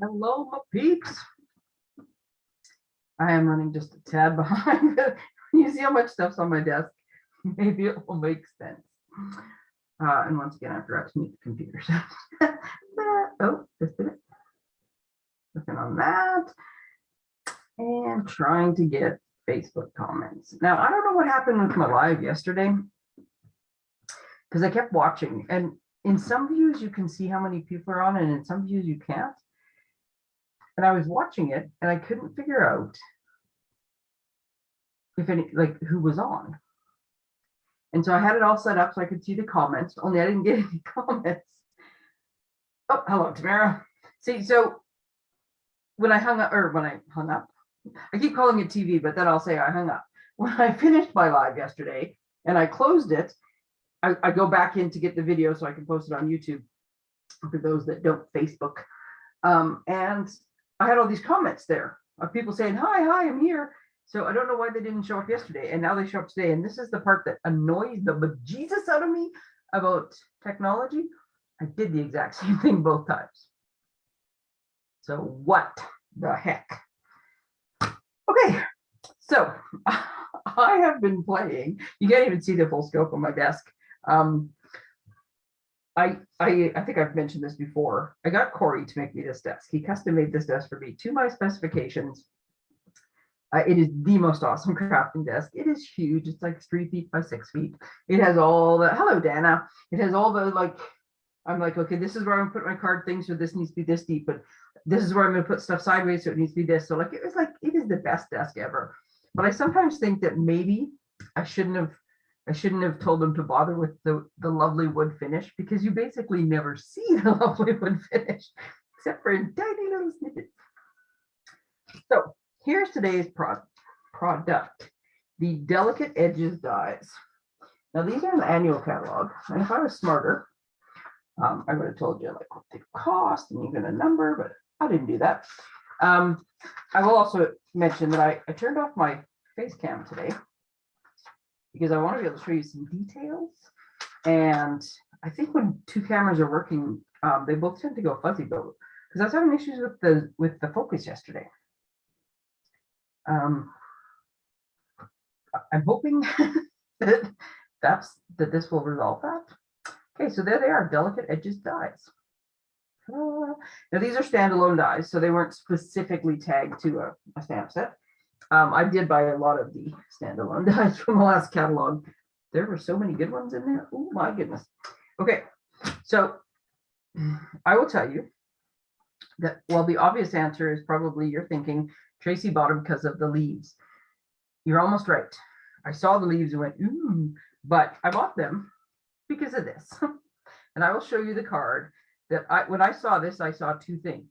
Hello, my peeps. I am running just a tad behind. You see how much stuff's on my desk? Maybe it will make sense. Uh, and once again, I forgot to mute the computer. Oh, just did it. Looking on that. And trying to get Facebook comments. Now, I don't know what happened with my live yesterday. Because I kept watching and in some views you can see how many people are on and in some views you can't. And I was watching it and I couldn't figure out if any, like who was on. And so I had it all set up so I could see the comments, only I didn't get any comments. Oh, hello, Tamara. See, so when I hung up, or when I hung up, I keep calling it TV, but then I'll say I hung up. When I finished my live yesterday and I closed it, I, I go back in to get the video so I can post it on YouTube for those that don't Facebook. Um, and I had all these comments there of people saying, hi, hi, I'm here. So I don't know why they didn't show up yesterday and now they show up today. And this is the part that annoys the bejesus out of me about technology. I did the exact same thing both times. So what the heck? Okay, so I have been playing. You can't even see the full scope on my desk. Um, I, I, think I've mentioned this before. I got Corey to make me this desk. He custom made this desk for me to my specifications. Uh, it is the most awesome crafting desk. It is huge. It's like three feet by six feet. It has all the, hello, Dana. It has all the like, I'm like, okay, this is where I'm gonna put my card things, so this needs to be this deep, but this is where I'm gonna put stuff sideways, so it needs to be this. So like, it was like, it is the best desk ever. But I sometimes think that maybe I shouldn't have I shouldn't have told them to bother with the, the lovely wood finish because you basically never see the lovely wood finish except for in tiny little snippets. So here's today's pro product, the Delicate Edges dies. Now these are in the annual catalog, and if I was smarter, um, I would have told you like what they cost and even a number, but I didn't do that. Um, I will also mention that I, I turned off my face cam today because I want to be able to show you some details. And I think when two cameras are working, um, they both tend to go fuzzy, but because I was having issues with the with the focus yesterday. Um, I'm hoping that that's that this will resolve that. Okay, so there they are, delicate edges dies. Uh, now these are standalone dies, so they weren't specifically tagged to a, a stamp set. Um, I did buy a lot of the standalone dies from the last catalog. There were so many good ones in there. Oh my goodness. Okay, so I will tell you that well, the obvious answer is probably you're thinking Tracy bought them because of the leaves. You're almost right. I saw the leaves and went, ooh, but I bought them because of this. and I will show you the card that I when I saw this, I saw two things.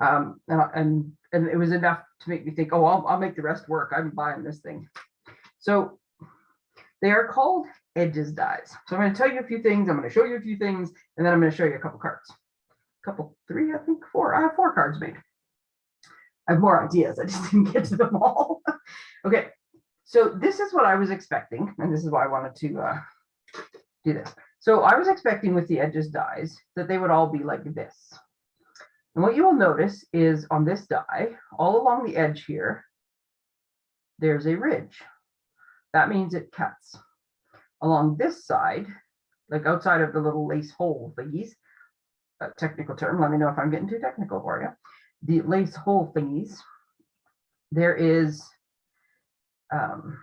Um, and, and and it was enough to make me think, oh, I'll, I'll make the rest work. I'm buying this thing. So they are called edges dies. So I'm going to tell you a few things. I'm going to show you a few things, and then I'm going to show you a couple cards. A couple, three, I think four. I have four cards made. I have more ideas. I just didn't get to them all. okay, so this is what I was expecting, and this is why I wanted to uh, do this. So I was expecting with the edges dies that they would all be like this. And what you will notice is on this die, all along the edge here, there's a ridge. That means it cuts. Along this side, like outside of the little lace hole thingies, a technical term, let me know if I'm getting too technical for you. The lace hole thingies, there is, um,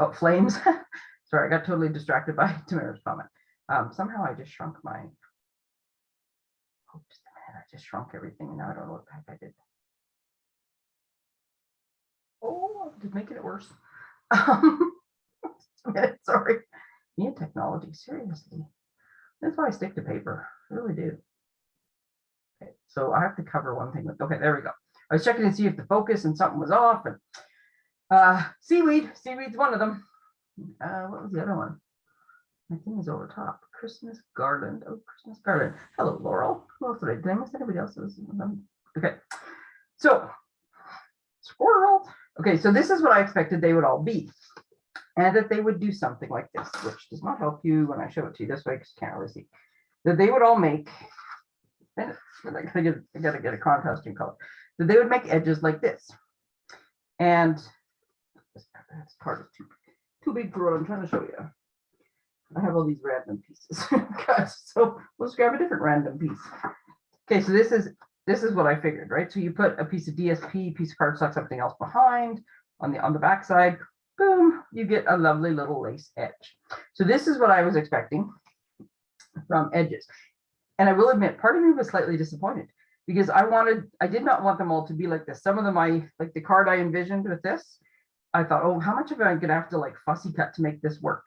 oh, flames. Sorry, I got totally distracted by Tamara's comment. Um, somehow I just shrunk my, oh, just shrunk everything and now I don't know what I did. Oh, just making it worse. Um, sorry. And technology, seriously. That's why I stick to paper. I really do. Okay, so I have to cover one thing with, okay, there we go. I was checking to see if the focus and something was off and uh, seaweed, seaweed's one of them. Uh, what was the other one? My thing is over top. Christmas garland. Oh, Christmas garland. Hello, Laurel. Who else did I, miss anybody else's? Okay. So, squirrel. Okay, so this is what I expected they would all be. And that they would do something like this, which does not help you when I show it to you this way because you can't really see. That they would all make but I gotta I gotta get a contrasting color. So they would make edges like this. And this card is too, too big for what I'm trying to show you. I have all these random pieces. Guys, so let's grab a different random piece. Okay, so this is this is what I figured, right? So you put a piece of DSP, piece of cardstock, something else behind on the on the back side, boom, you get a lovely little lace edge. So this is what I was expecting from edges. And I will admit, part of me was slightly disappointed because I wanted, I did not want them all to be like this. Some of them I, like the card I envisioned with this, I thought, oh, how much am I'm gonna have to like fussy cut to make this work?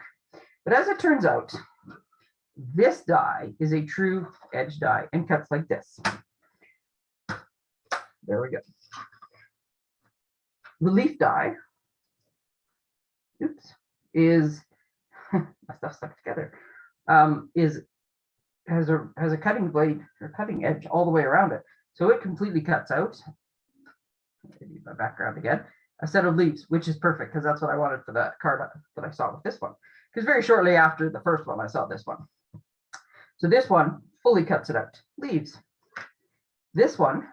But as it turns out, this die is a true edge die and cuts like this. There we go. The leaf die, oops, is my stuff stuck together. Um, is has a has a cutting blade or cutting edge all the way around it, so it completely cuts out. Maybe my background again. A set of leaves, which is perfect because that's what I wanted for that card that I saw with this one. Because very shortly after the first one, I saw this one. So this one fully cuts it out. Leaves. This one,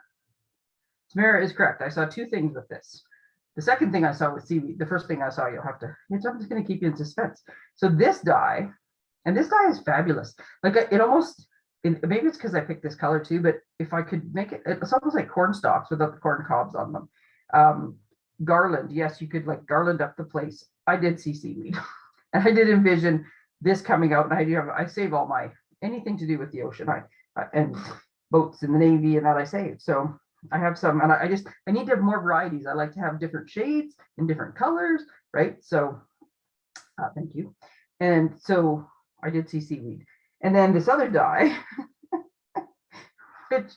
Tamara is correct. I saw two things with this. The second thing I saw with seaweed, the first thing I saw, you'll have to, it's, I'm just going to keep you in suspense. So this die, and this die is fabulous. Like it almost, it, maybe it's because I picked this color too, but if I could make it, it's almost like corn stalks without the corn cobs on them. Um, garland, yes, you could like garland up the place. I did see seaweed, I did envision this coming out. And I do have, I save all my anything to do with the ocean, I and boats in the navy and that I save. So I have some, and I, I just I need to have more varieties. I like to have different shades and different colors, right? So, uh, thank you. And so I did see seaweed, and then this other die, which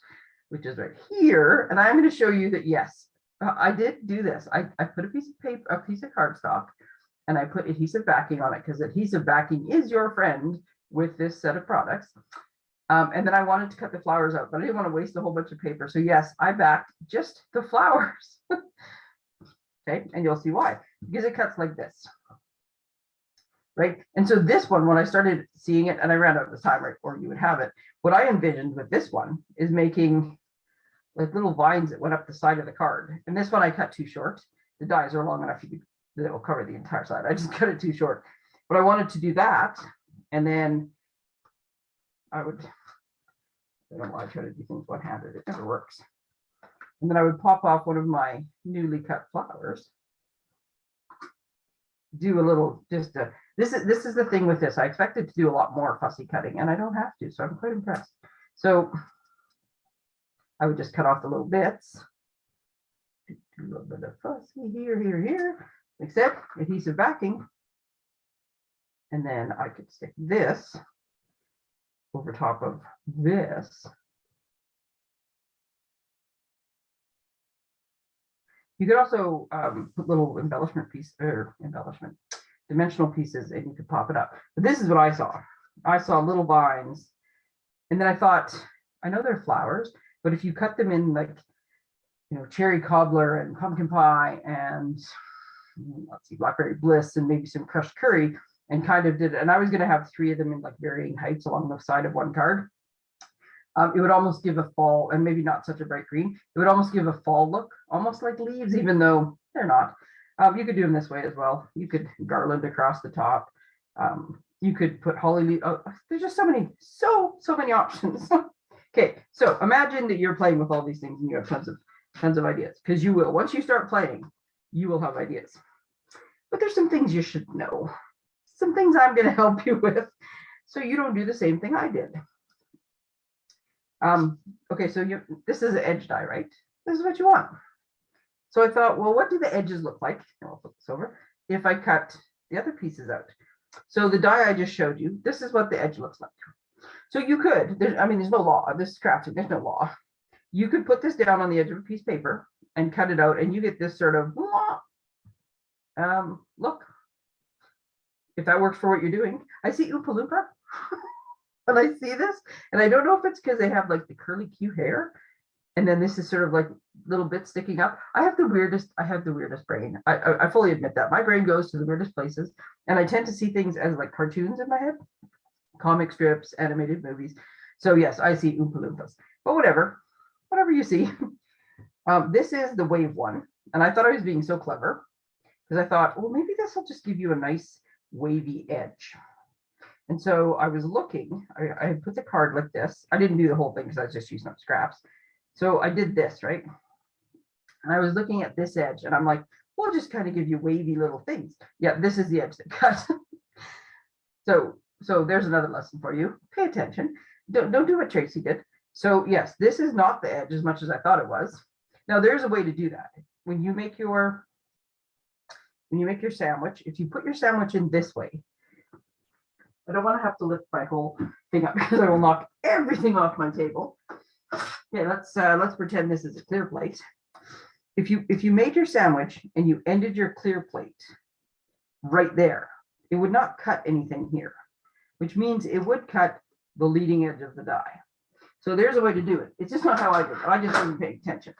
which is right here, and I'm going to show you that yes, uh, I did do this. I I put a piece of paper, a piece of cardstock, and I put adhesive backing on it because adhesive backing is your friend with this set of products. Um, and then I wanted to cut the flowers out, but I didn't want to waste a whole bunch of paper. So yes, I backed just the flowers. okay, and you'll see why, because it cuts like this. Right, and so this one, when I started seeing it, and I ran out of time, right, or you would have it, what I envisioned with this one is making like little vines that went up the side of the card. And this one I cut too short. The dies are long enough you could, that will cover the entire side. I just cut it too short. But I wanted to do that and then I would, I don't know why I try to do things one-handed, it never works. And then I would pop off one of my newly cut flowers. Do a little, just a, this is, this is the thing with this. I expected to do a lot more fussy cutting and I don't have to, so I'm quite impressed. So I would just cut off the little bits. Do a little bit of fussy here, here, here, except adhesive backing. And then I could stick this over top of this. You could also um, put little embellishment piece or embellishment dimensional pieces and you could pop it up. But this is what I saw. I saw little vines and then I thought, I know they're flowers, but if you cut them in like, you know, cherry cobbler and pumpkin pie and let's see, blackberry bliss and maybe some crushed curry, and kind of did, and I was going to have three of them in like varying heights along the side of one card. Um, it would almost give a fall, and maybe not such a bright green. It would almost give a fall look, almost like leaves, even though they're not. Um, you could do them this way as well. You could garland across the top. Um, you could put holly leaf. Oh, there's just so many, so so many options. okay, so imagine that you're playing with all these things and you have tons of tons of ideas because you will. Once you start playing, you will have ideas. But there's some things you should know some things I'm going to help you with so you don't do the same thing I did. Um, okay, so you this is an edge die, right? This is what you want. So I thought, well, what do the edges look like? I'll flip this over. If I cut the other pieces out. So the die I just showed you, this is what the edge looks like. So you could, I mean, there's no law, this is crafting, there's no law. You could put this down on the edge of a piece of paper and cut it out and you get this sort of um, look if that works for what you're doing. I see Oompa Loompa when I see this, and I don't know if it's because they have like the curly Q hair, and then this is sort of like little bits sticking up. I have the weirdest, I have the weirdest brain. I, I, I fully admit that. My brain goes to the weirdest places, and I tend to see things as like cartoons in my head, comic strips, animated movies. So yes, I see Oompa Loompas. but whatever, whatever you see. Um, this is the wave one, and I thought I was being so clever because I thought, well, maybe this will just give you a nice wavy edge. And so I was looking, I, I put the card like this. I didn't do the whole thing because I was just using up scraps. So I did this, right? And I was looking at this edge and I'm like, we'll just kind of give you wavy little things. Yeah, this is the edge that cut. so, so there's another lesson for you. Pay attention. Don't, don't do what Tracy did. So yes, this is not the edge as much as I thought it was. Now there's a way to do that. When you make your, when you make your sandwich, if you put your sandwich in this way, I don't want to have to lift my whole thing up because I will knock everything off my table. Okay, let's uh, let's pretend this is a clear plate. If you if you made your sandwich and you ended your clear plate right there, it would not cut anything here, which means it would cut the leading edge of the die. So there's a way to do it. It's just not how I did it. I just wasn't paying attention.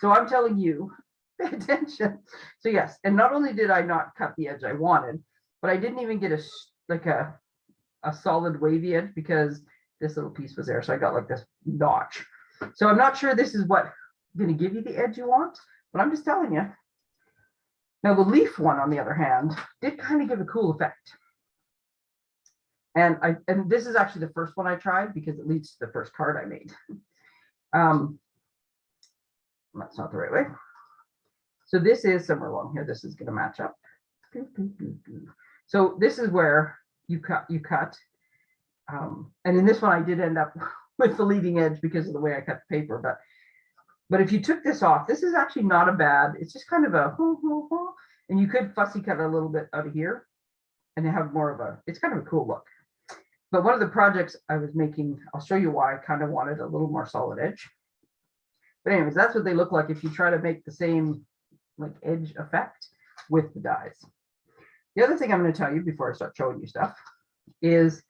So I'm telling you, pay attention. So yes, and not only did I not cut the edge I wanted, but I didn't even get a like a a solid wavy edge because this little piece was there. So I got like this notch. So I'm not sure this is what going to give you the edge you want, but I'm just telling you. Now the leaf one, on the other hand, did kind of give a cool effect. And I and this is actually the first one I tried because it leads to the first card I made. Um, that's not the right way. So this is somewhere along here. This is going to match up. So this is where you cut, you cut. Um, and in this one, I did end up with the leading edge because of the way I cut the paper, but but if you took this off, this is actually not a bad, it's just kind of a, and you could fussy cut a little bit out of here and have more of a, it's kind of a cool look. But one of the projects I was making, I'll show you why I kind of wanted a little more solid edge. But anyways, that's what they look like if you try to make the same like edge effect with the dies. The other thing I'm going to tell you before I start showing you stuff is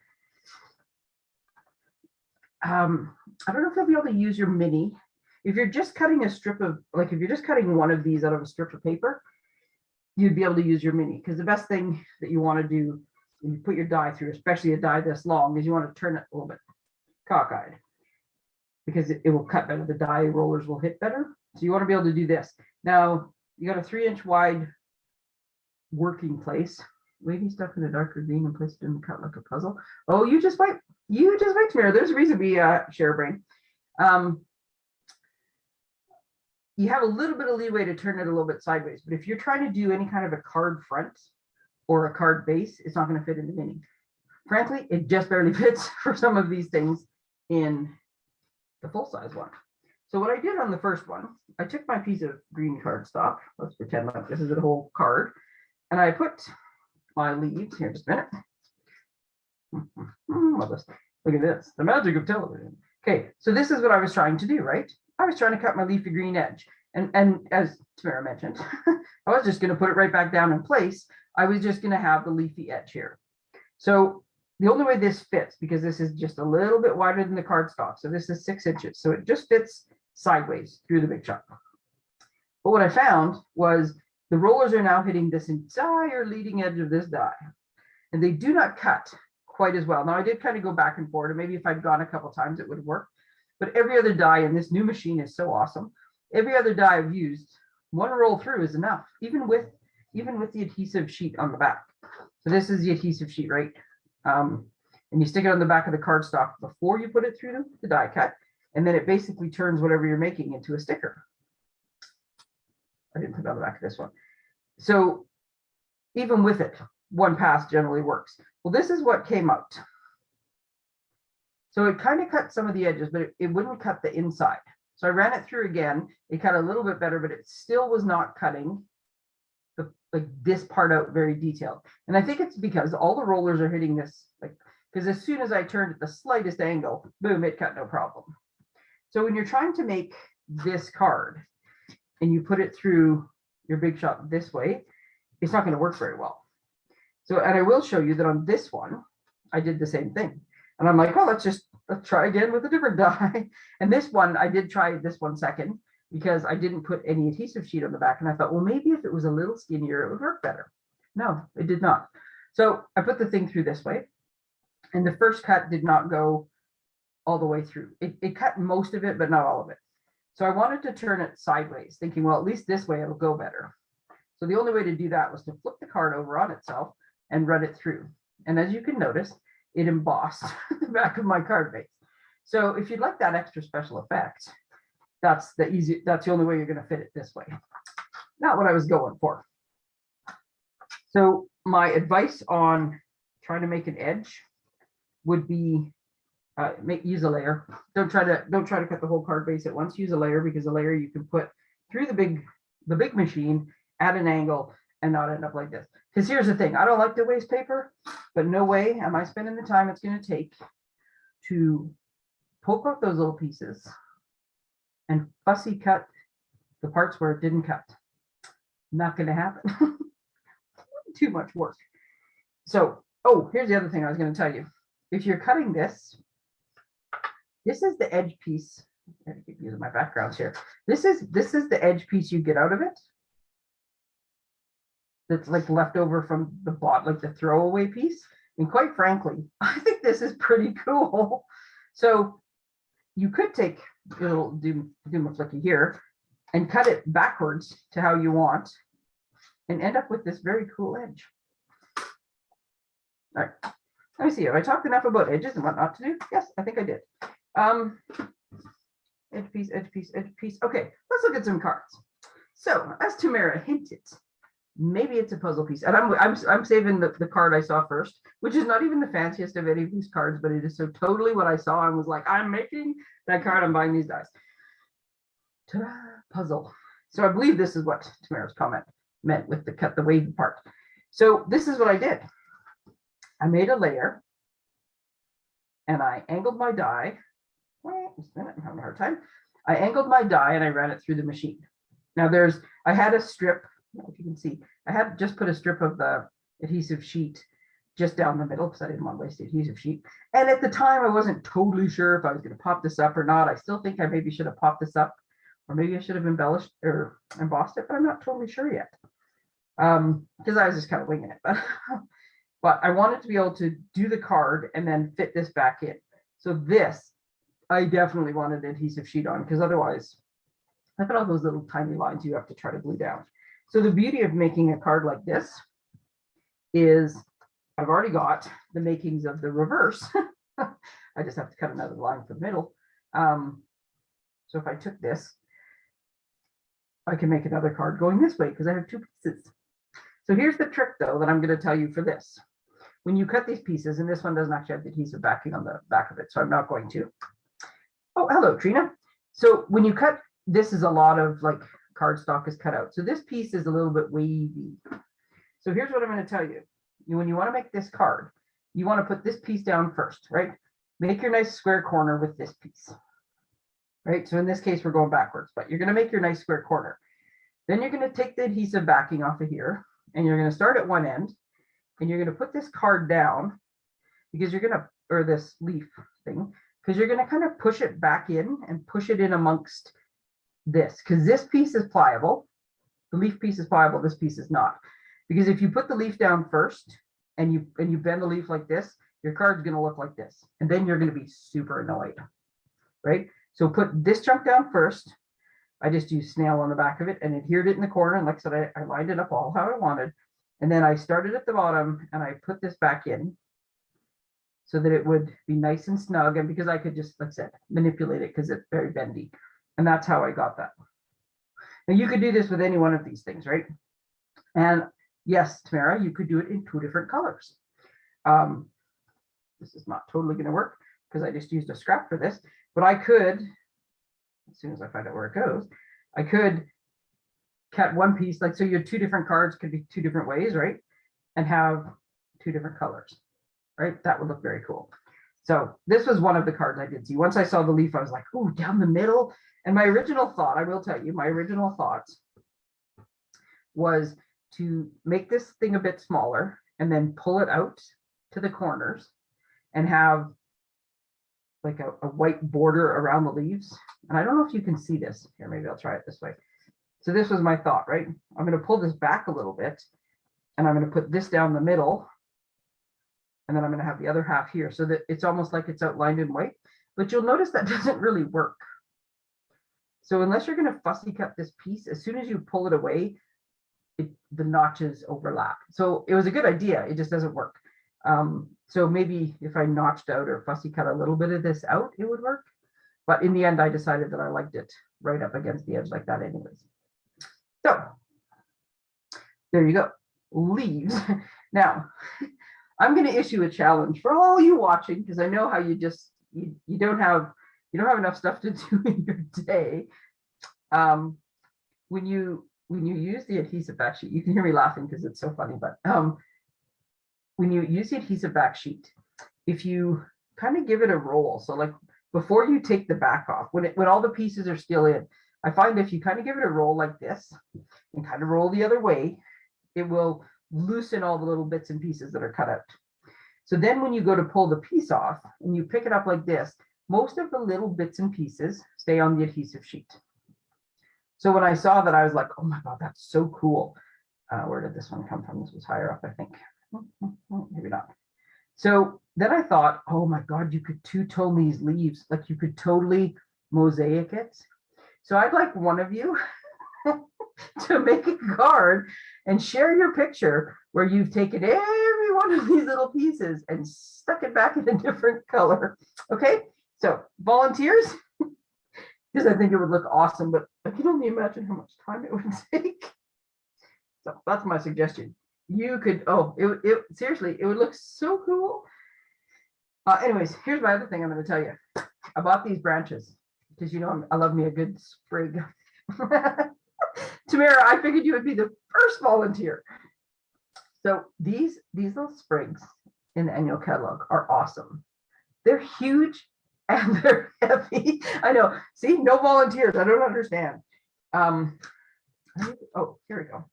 um, I don't know if you'll be able to use your mini. If you're just cutting a strip of, like if you're just cutting one of these out of a strip of paper, you'd be able to use your mini because the best thing that you want to do when you put your die through, especially a die this long, is you want to turn it a little bit cockeyed because it, it will cut better. The die rollers will hit better. So you want to be able to do this. Now you got a three inch wide working place. Wavy stuff in a darker green and placed in the cut like a puzzle. Oh, you just wait. You just wait, Tamara. There's a reason we uh, share a brain. Um, you have a little bit of leeway to turn it a little bit sideways, but if you're trying to do any kind of a card front or a card base, it's not going to fit in the mini. Frankly, it just barely fits for some of these things in the full size one. So what I did on the first one, I took my piece of green cardstock. Let's pretend like this is a whole card. And I put my leaves here just a minute. Mm-hmm, Look at this, the magic of television. Okay, so this is what I was trying to do, right? I was trying to cut my leafy green edge. And, and as Tamara mentioned, I was just gonna put it right back down in place. I was just gonna have the leafy edge here. So the only way this fits, because this is just a little bit wider than the cardstock, so this is six inches, so it just fits sideways through the big chunk. But what I found was the rollers are now hitting this entire leading edge of this die, and they do not cut quite as well. Now I did kind of go back and forth, and maybe if I'd gone a couple times, it would work. But every other die in this new machine is so awesome. Every other die I've used, one roll through is enough, even with even with the adhesive sheet on the back. So this is the adhesive sheet, right? Um, and you stick it on the back of the cardstock before you put it through the die cut, and then it basically turns whatever you're making into a sticker. I didn't put it on the back of this one. So even with it, one pass generally works. Well, this is what came out. So it kind of cut some of the edges, but it, it wouldn't cut the inside. So I ran it through again. It cut a little bit better, but it still was not cutting the like this part out very detailed. And I think it's because all the rollers are hitting this like because as soon as I turned at the slightest angle, boom, it cut no problem. So when you're trying to make this card and you put it through your big shot this way, it's not going to work very well. So, and I will show you that on this one, I did the same thing. And I'm like, oh, let's just let's try again with a different die. And this one, I did try this one second because I didn't put any adhesive sheet on the back. And I thought, well, maybe if it was a little skinnier, it would work better. No, it did not. So I put the thing through this way. And the first cut did not go all the way through. It, it cut most of it, but not all of it. So I wanted to turn it sideways, thinking, well, at least this way it'll go better. So the only way to do that was to flip the card over on itself and run it through. And as you can notice, it embossed the back of my card base. So if you'd like that extra special effect, that's the easy, that's the only way you're gonna fit it this way. Not what I was going for. So my advice on trying to make an edge would be uh, make, use a layer. Don't try to, don't try to cut the whole card base at once. Use a layer because a layer you can put through the big, the big machine at an angle and not end up like this. Because here's the thing, I don't like to waste paper, but no way am I spending the time it's gonna take to poke out those little pieces and fussy cut the parts where it didn't cut. Not gonna happen. Too much work. So, oh, here's the other thing I was gonna tell you. If you're cutting this, this is the edge piece. I keep using my backgrounds here. This is, this is the edge piece you get out of it. That's like left over from the bot, like the throwaway piece. And quite frankly, I think this is pretty cool. So you could take a little doom, doom a flicky here and cut it backwards to how you want and end up with this very cool edge. All right, let me see, have I talked enough about edges and what not to do? Yes, I think I did. Um, edge piece, edge piece, edge piece. Okay, let's look at some cards. So as Tamara hinted, maybe it's a puzzle piece. And I'm, I'm, I'm saving the, the card I saw first, which is not even the fanciest of any of these cards, but it is so totally what I saw and was like, I'm making that card, I'm buying these dice. Ta-da, puzzle. So I believe this is what Tamara's comment meant with the cut the wavy part. So this is what I did. I made a layer and I angled my die. Just a minute, I'm having a hard time. I angled my die and I ran it through the machine. Now there's, I had a strip, if you can see, I had just put a strip of the adhesive sheet just down the middle because I didn't want to waste the adhesive sheet. And at the time, I wasn't totally sure if I was going to pop this up or not. I still think I maybe should have popped this up or maybe I should have embellished or embossed it, but I'm not totally sure yet. Um, because I was just kind of winging it. But, but I wanted to be able to do the card and then fit this back in. So this, I definitely wanted an adhesive sheet on because otherwise, look at all those little tiny lines you have to try to glue down. So the beauty of making a card like this is I've already got the makings of the reverse. I just have to cut another line for the middle. Um, so if I took this, I can make another card going this way because I have two pieces. So here's the trick though that I'm going to tell you for this. When you cut these pieces, and this one doesn't actually have the adhesive backing on the back of it, so I'm not going to. Oh, hello, Trina. So when you cut, this is a lot of like cardstock is cut out. So this piece is a little bit wavy. So here's what I'm going to tell you. You- When you want to make this card, you want to put this piece down first, right? Make your nice square corner with this piece. Right, so in this case, we're going backwards, but you're going to make your nice square corner. Then you're going to take the adhesive backing off of here, and you're going to start at one end, and you're going to put this card down because you're going to, or this leaf thing, because you're going to kind of push it back in and push it in amongst this, because this piece is pliable. The leaf piece is pliable, this piece is not. Because if you put the leaf down first and you and you bend the leaf like this, your card's going to look like this, and then you're going to be super annoyed, right? So put this chunk down first. I just used snail on the back of it and adhered it in the corner. And like I said, I, I lined it up all how I wanted. And then I started at the bottom and I put this back in so that it would be nice and snug. And because I could just, like I said, manipulate it because it's very bendy. And that's how I got that. Now you could do this with any one of these things, right? And yes, Tamara, you could do it in two different colors. Um, this is not totally going to work because I just used a scrap for this, but I could, as soon as I find out where it goes, I could cut one piece, like, so your two different cards could be two different ways, right? And have two different colors, right? That would look very cool. So this was one of the cards I did see. Once I saw the leaf, I was like, oh, down the middle. And my original thought, I will tell you, my original thoughts was to make this thing a bit smaller and then pull it out to the corners and have like a, a white border around the leaves. And I don't know if you can see this. Here, maybe I'll try it this way. So this was my thought, right? I'm going to pull this back a little bit and I'm going to put this down the middle. And then I'm going to have the other half here so that it's almost like it's outlined in white. but you'll notice that doesn't really work. So unless you're gonna fussy cut this piece, as soon as you pull it away, it, the notches overlap. So it was a good idea, it just doesn't work. Um, so maybe if I notched out or fussy cut a little bit of this out, it would work. But in the end, I decided that I liked it right up against the edge like that anyways. So there you go, leaves. Now, I'm going to issue a challenge for all you watching because I know how you just you, you don't have you don't have enough stuff to do in your day. Um, when you when you use the adhesive back sheet, you can hear me laughing because it's so funny, but um, when you use the adhesive back sheet, if you kind of give it a roll, so like before you take the back off, when it when all the pieces are still in, I find if you kind of give it a roll like this and kind of roll the other way, it will loosen all the little bits and pieces that are cut out. So then when you go to pull the piece off and you pick it up like this, most of the little bits and pieces stay on the adhesive sheet. So when I saw that, I was like, oh my God, that's so cool. Uh, where did this one come from? This was higher up, I think. Maybe not. So then I thought, oh my God, you could two-tone these leaves. Like you could totally mosaic it. So I'd like one of you to make a card and share your picture where you've taken every one of these little pieces and stuck it back in a different color. Okay, so volunteers, because I think it would look awesome, but I can only imagine how much time it would take. So that's my suggestion. You could, oh, it, it seriously, it would look so cool. Uh, anyways, here's my other thing I'm going to tell you. I bought these branches because you know I'm, I love me a good sprig. Tamara, I figured you would be the first volunteer. So these, these little sprigs in the annual catalog are awesome. They're huge and they're heavy. I know. See, no volunteers. I don't understand. Um, oh, here we go.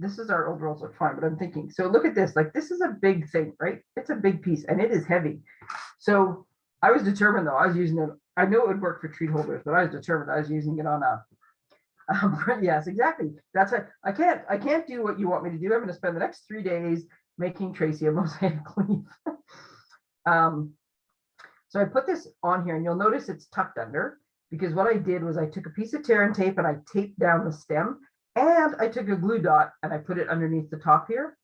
This is our old rolls of twine, but I'm thinking, so look at this, like this is a big thing, right? It's a big piece and it is heavy. So I was determined though, I was using it, I know it would work for treat holders, but I was determined I was using it on a um, yes, exactly. That's it. I can't, I can't do what you want me to do. I'm gonna spend the next three days making Tracy a mosaic leaf. um, so I put this on here and you'll notice it's tucked under because what I did was I took a piece of tear and tape and I taped down the stem and I took a glue dot and I put it underneath the top here.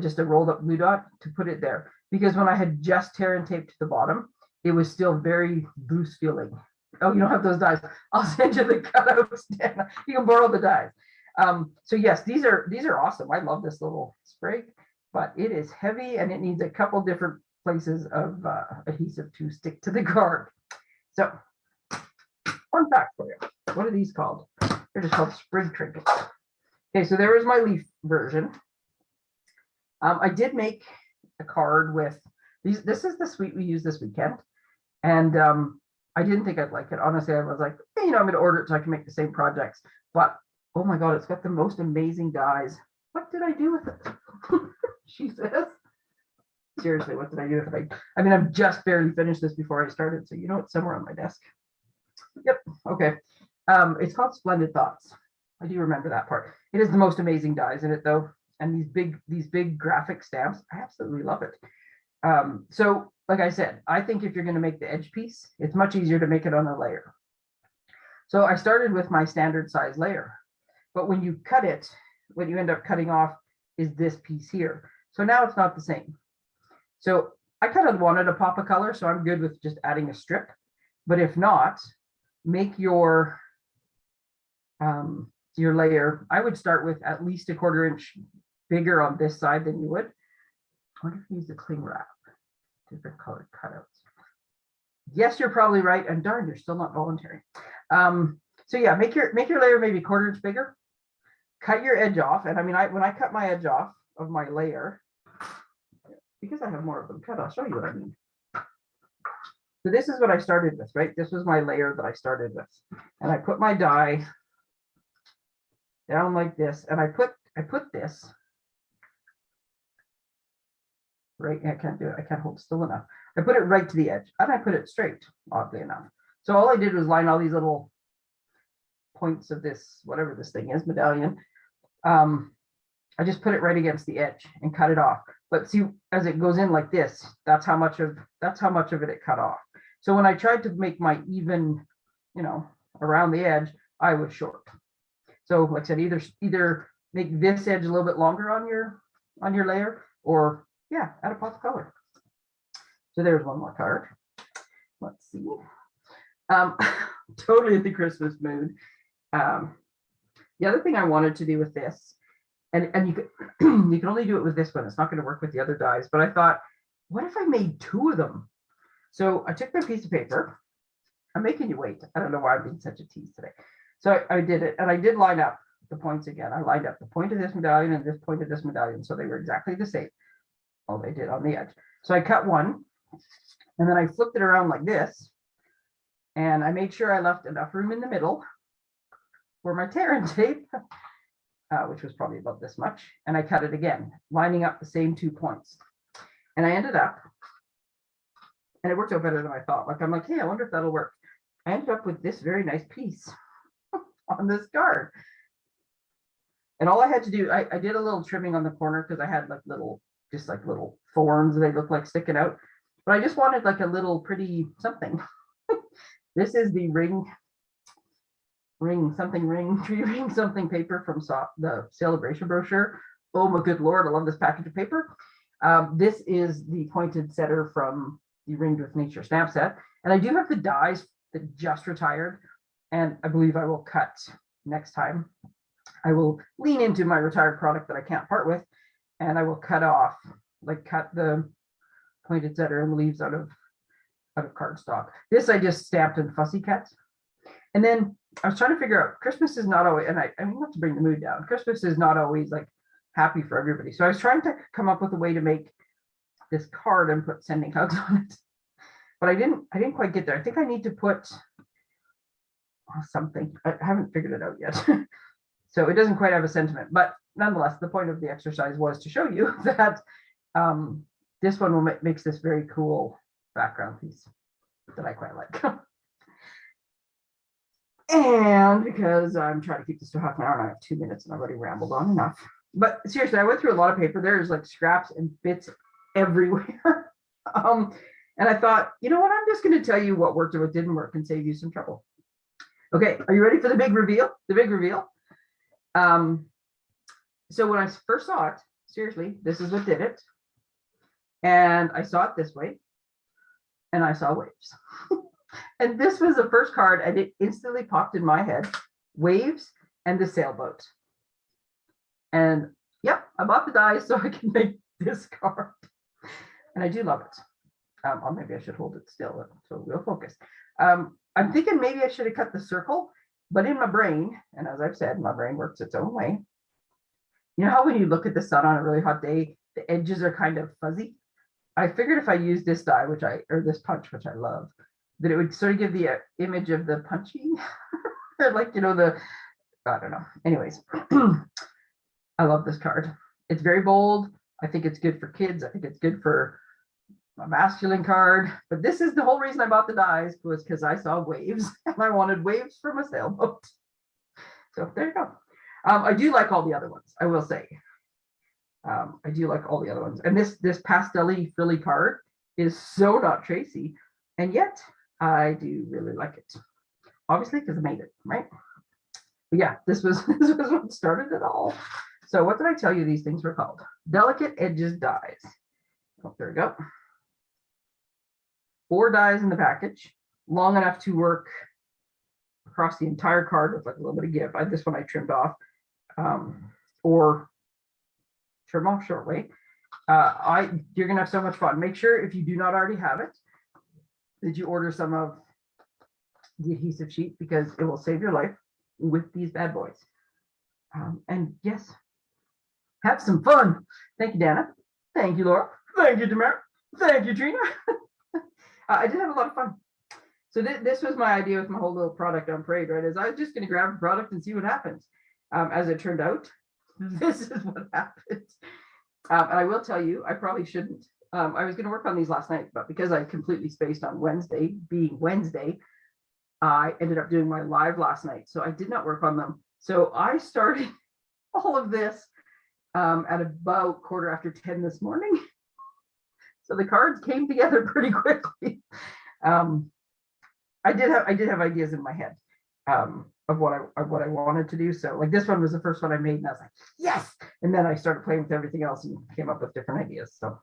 Just a rolled up glue dot to put it there because when I had just tear and taped to the bottom, it was still very loose feeling. Oh, you don't have those dies. I'll send you the cutouts. You can borrow the dies. Um, so yes, these are these are awesome. I love this little spray, but it is heavy and it needs a couple different places of uh, adhesive to stick to the card. So fun fact for you. What are these called? They're just called sprig trinkets. Okay, so there is my leaf version. Um, I did make a card with these. This is the suite we used this weekend. And um, I didn't think I'd like it. Honestly, I was like, hey, you know, I'm gonna order it so I can make the same projects. But oh my god, it's got the most amazing dies. What did I do with it? she says. Seriously, what did I do with it? I, I mean, I've just barely finished this before I started, so you know it's somewhere on my desk. Yep. Okay. Um, it's called Splendid Thoughts. I do remember that part. It is the most amazing dies in it though. And these big, these big graphic stamps, I absolutely love it. Um, so like I said, I think if you're going to make the edge piece, it's much easier to make it on a layer. So I started with my standard size layer, but when you cut it, what you end up cutting off is this piece here. So now it's not the same. So I kind of wanted a pop of color, so I'm good with just adding a strip. But if not, make your um, your layer. I would start with at least a quarter inch bigger on this side than you would. I wonder if you use the cling wrap different colored cutouts. Yes, you're probably right. And darn, you're still not voluntary. Um, so yeah, make your make your layer maybe quarter inch bigger. Cut your edge off. And I mean, I when I cut my edge off of my layer, because I have more of them cut, I'll show you what I mean. So this is what I started with, right? This was my layer that I started with. And I put my die down like this. And I put I put this right? I can't do it. I can't hold still enough. I put it right to the edge and I put it straight, oddly enough. So all I did was line all these little points of this, whatever this thing is, medallion. Um, I just put it right against the edge and cut it off. But see, as it goes in like this, that's how much of that's how much of it it cut off. So when I tried to make my even, you know, around the edge, I was short. So like I said, either, either make this edge a little bit longer on your, on your layer, or yeah, add a pop of color. So there's one more card. Let's see. Um, totally in the Christmas mood. Um, the other thing I wanted to do with this, and, and you could, you can only do it with this one. It's not going to work with the other dies, but I thought, what if I made two of them? So I took my piece of paper. I'm making you wait. I don't know why I'm being such a tease today. So I, I did it and I did line up the points again. I lined up the point of this medallion and this point of this medallion. So they were exactly the same. All they did on the edge. So I cut one and then I flipped it around like this. And I made sure I left enough room in the middle for my tear and tape, uh, which was probably about this much. And I cut it again, lining up the same two points. And I ended up, and it worked out better than I thought. Like, I'm like, hey, I wonder if that'll work. I ended up with this very nice piece on this card. And all I had to do, I, I did a little trimming on the corner because I had like little, just like little thorns they look like sticking out. But I just wanted like a little pretty something. this is the ring, ring, something ring, tree ring, something paper from so, the celebration brochure. Oh my good lord, I love this package of paper. Um, this is the poinsettia from the Ringed with Nature stamp set. And I do have the dies that just retired. And I believe I will cut next time. I will lean into my retired product that I can't part with. And I will cut off, like cut the poinsettia and leaves out of out of cardstock. This I just stamped in fussy cuts. And then I was trying to figure out Christmas is not always, and I, I not to bring the mood down. Christmas is not always like happy for everybody. So I was trying to come up with a way to make this card and put sending hugs on it. But I didn't, I didn't quite get there. I think I need to put oh, something. I haven't figured it out yet. so it doesn't quite have a sentiment, but nonetheless, the point of the exercise was to show you that um, this one will make, makes this very cool background piece that I quite like. and because I'm trying to keep this to half an hour and I have two minutes and I've already rambled on enough. But seriously, I went through a lot of paper. There's like scraps and bits everywhere. um, and I thought, you know what, I'm just going to tell you what worked and what didn't work and save you some trouble. Okay, are you ready for the big reveal? The big reveal. Um, so when I first saw it, seriously, this is what did it. And I saw it this way, and I saw waves. and this was the first card, and it instantly popped in my head, waves and the sailboat. And yep, I bought the dies so I can make this card. And I do love it. Um, or maybe I should hold it still so we'll focus. Um, I'm thinking maybe I should have cut the circle, but in my brain, and as I've said, my brain works its own way. You know how when you look at the sun on a really hot day, the edges are kind of fuzzy? I figured if I use this die, which I, or this punch, which I love, that it would sort of give the uh, image of the punching, like, you know, the, I don't know. Anyways, I love this card. It's very bold. I think it's good for kids. I think it's good for a masculine card. But this is the whole reason I bought the dies was because I saw waves and I wanted waves from a sailboat. So there you go. Um, I do like all the other ones, I will say. Um, I do like all the other ones. And this this pastel frilly card is so not Tracy. And yet I do really like it. Obviously, because I made it, right? But yeah, this was this was what started it all. So what did I tell you these things were called? Delicate edges dies. Oh, there we go. Four dies in the package, long enough to work across the entire card with like a little bit of give. I, this one I trimmed off um, or trim off shortly. Uh, I you're gonna have so much fun. Make sure if you do not already have it, that you order some of the adhesive sheet because it will save your life with these bad boys. Um, and yes, have some fun. Thank you, Dana. Thank you, Laura. Thank you, Tamara. Thank you, Trina. uh, I did have a lot of fun. So th this was my idea with my whole little product on parade, right? Is I was just going to grab a product and see what happens. Um, as it turned out, this is what happened. Um, and I will tell you, I probably shouldn't. Um, I was going to work on these last night, but because I completely spaced on Wednesday, being Wednesday, I ended up doing my live last night. So I did not work on them. So I started all of this um, at about quarter after 10 this morning. So the cards came together pretty quickly. Um, I did have, I did have ideas in my head, um, of what I, of what I wanted to do. So like this one was the first one I made and I was like, yes. And then I started playing with everything else and came up with different ideas. So,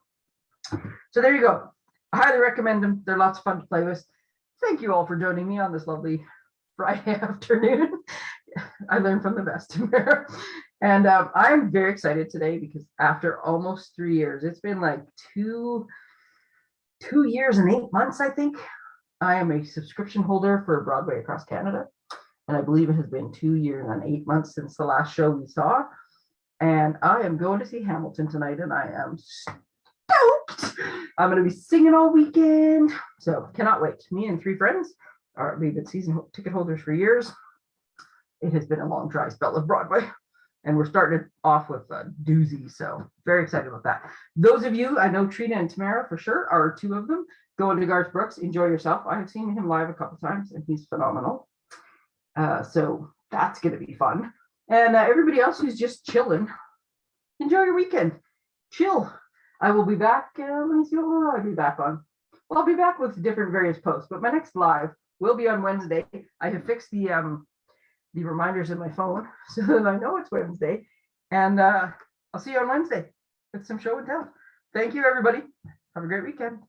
so there you go. I highly recommend them. They're lots of fun to play with. Thank you all for joining me on this lovely Friday afternoon. I learned from the best. and um, I'm very excited today because after almost three years, it's been like two, two years and eight months, I think. I am a subscription holder for Broadway across Canada. And I believe it has been two years and eight months since the last show we saw. And I am going to see Hamilton tonight and I am stoked. I'm going to be singing all weekend. So cannot wait. Me and three friends are we've been season ticket holders for years. It has been a long dry spell of Broadway. And we're starting it off with a doozy. So very excited about that. Those of you, I know Trina and Tamara for sure are two of them. Go into Garth Brooks, enjoy yourself. I have seen him live a couple times and he's phenomenal. Uh, so that's going to be fun. And uh, everybody else who's just chilling, enjoy your weekend. Chill. I will be back. Uh, let me see what I'll be back on. Well, I'll be back with different various posts, but my next live will be on Wednesday. I have fixed the um the reminders in my phone so that I know it's Wednesday. And uh, I'll see you on Wednesday with some show and tell. Thank you, everybody. Have a great weekend.